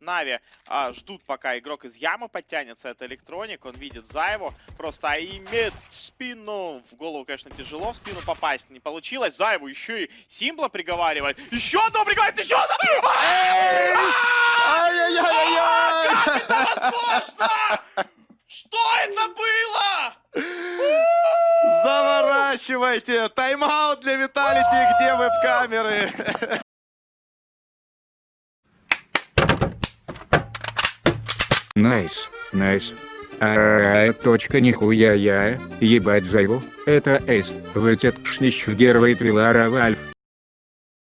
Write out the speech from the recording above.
Нави а, ждут, пока игрок из ямы подтянется. Это Электроник, он видит Заеву. Просто имеет спину. В голову, конечно, тяжело в спину попасть. Не получилось. Заеву еще и Симбла приговаривает. Еще одно приговаривает, еще одно! Ай-яй-яй-яй! Как это возможно? Что это было? Заворачивайте! Тайм-аут для Виталити, где веб-камеры? Найс, найс. А, точка нихуя я, ебать зайву, это эйс, вытет шнищ гервей трилара вальф.